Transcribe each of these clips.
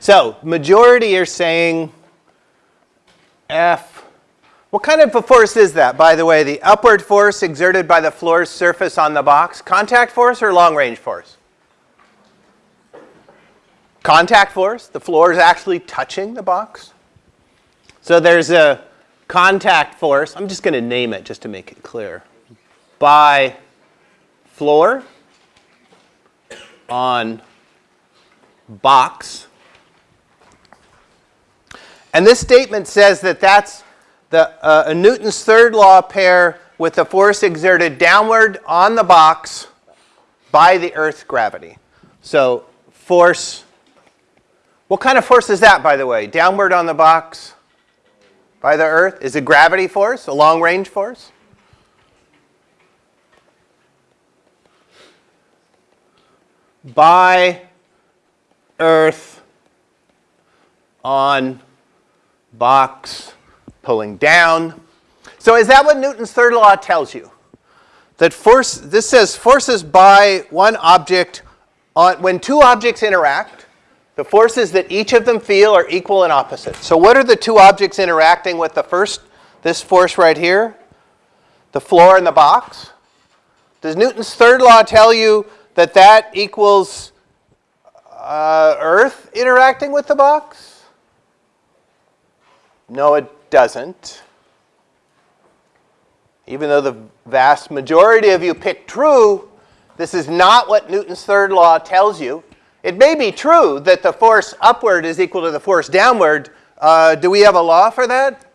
So majority are saying F. What kind of a force is that, by the way? The upward force exerted by the floor's surface on the box? Contact force or long range force? Contact force. The floor is actually touching the box. So there's a contact force. I'm just going to name it just to make it clear. By floor on box. And this statement says that that's the, uh, a Newton's third law pair with the force exerted downward on the box by the Earth's gravity. So force, what kind of force is that, by the way? Downward on the box by the Earth? Is it gravity force, a long range force? By Earth on box pulling down. So is that what Newton's third law tells you? That force, this says forces by one object, on, when two objects interact, the forces that each of them feel are equal and opposite. So what are the two objects interacting with the first, this force right here? The floor and the box? Does Newton's third law tell you that that equals uh, Earth interacting with the box? No, it doesn't. Even though the vast majority of you picked true, this is not what Newton's third law tells you. It may be true that the force upward is equal to the force downward. Uh, do we have a law for that?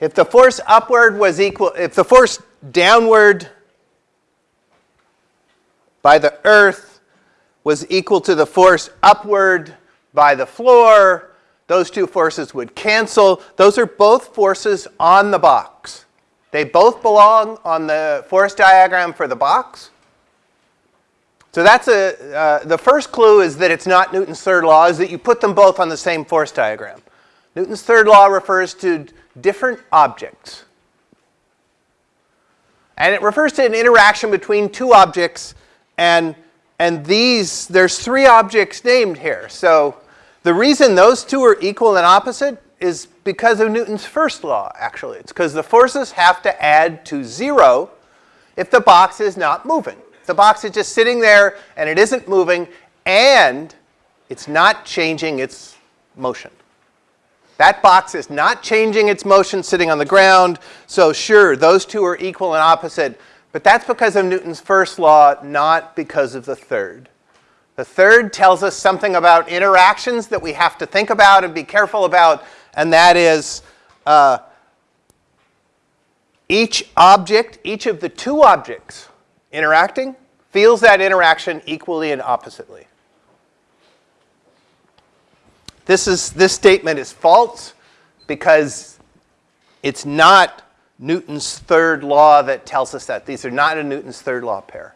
If the force upward was equal, if the force downward by the earth was equal to the force upward by the floor, those two forces would cancel. Those are both forces on the box. They both belong on the force diagram for the box. So that's a, uh, the first clue is that it's not Newton's third law, is that you put them both on the same force diagram. Newton's third law refers to different objects. And it refers to an interaction between two objects and and these, there's three objects named here. So the reason those two are equal and opposite is because of Newton's first law, actually. It's because the forces have to add to zero if the box is not moving. The box is just sitting there and it isn't moving and it's not changing its motion. That box is not changing its motion sitting on the ground. So sure, those two are equal and opposite. But that's because of Newton's first law, not because of the third. The third tells us something about interactions that we have to think about and be careful about, and that is uh, each object, each of the two objects interacting, feels that interaction equally and oppositely. This, is, this statement is false because it's not Newton's third law that tells us that. These are not a Newton's third law pair.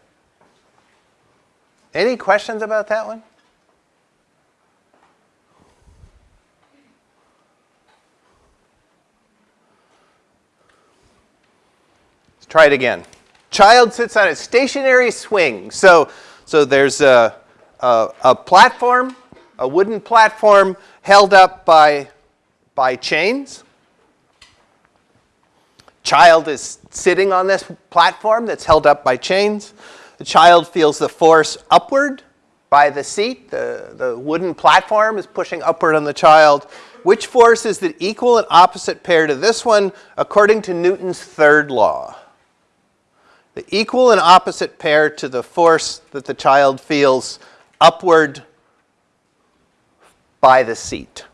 Any questions about that one? Let's try it again. Child sits on a stationary swing. So, so there's a, a, a platform, a wooden platform held up by, by chains child is sitting on this platform that's held up by chains. The child feels the force upward by the seat. The, the wooden platform is pushing upward on the child. Which force is the equal and opposite pair to this one according to Newton's third law? The equal and opposite pair to the force that the child feels upward by the seat.